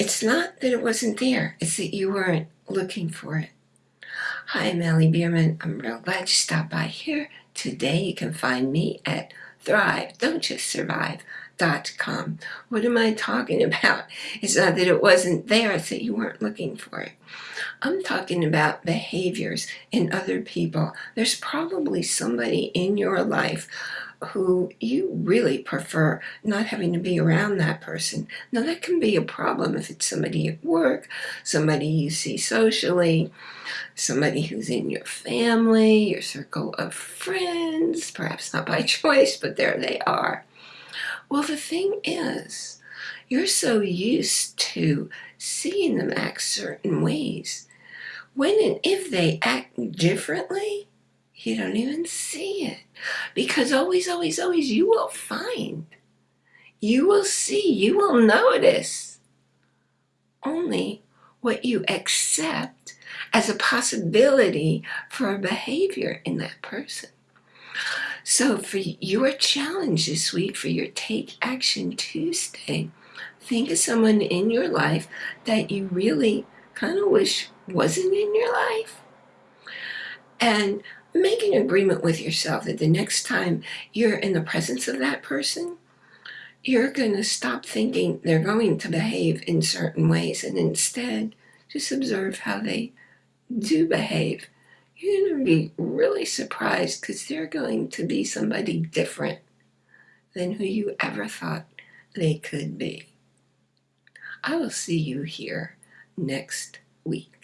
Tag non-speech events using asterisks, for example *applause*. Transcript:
It's not that it wasn't there, it's that you weren't looking for it. Hi, I'm Allie Bierman. I'm real glad you stopped by here. Today you can find me at Thrive, Don't Just Survive. Dot com. What am I talking *laughs* about? It's not that it wasn't there, it's that you weren't looking for it. I'm talking about behaviors in other people. There's probably somebody in your life who you really prefer not having to be around that person. Now that can be a problem if it's somebody at work, somebody you see socially, somebody who's in your family, your circle of friends, perhaps not by *laughs* choice, but there they are. Well, the thing is, you're so used to seeing them act certain ways. When and if they act differently, you don't even see it. Because always, always, always you will find, you will see, you will notice only what you accept as a possibility for a behavior in that person. So for your challenge this week, for your Take Action Tuesday, think of someone in your life that you really kind of wish wasn't in your life. And make an agreement with yourself that the next time you're in the presence of that person, you're going to stop thinking they're going to behave in certain ways and instead just observe how they do behave. You're going to be really surprised because they're going to be somebody different than who you ever thought they could be. I will see you here next week.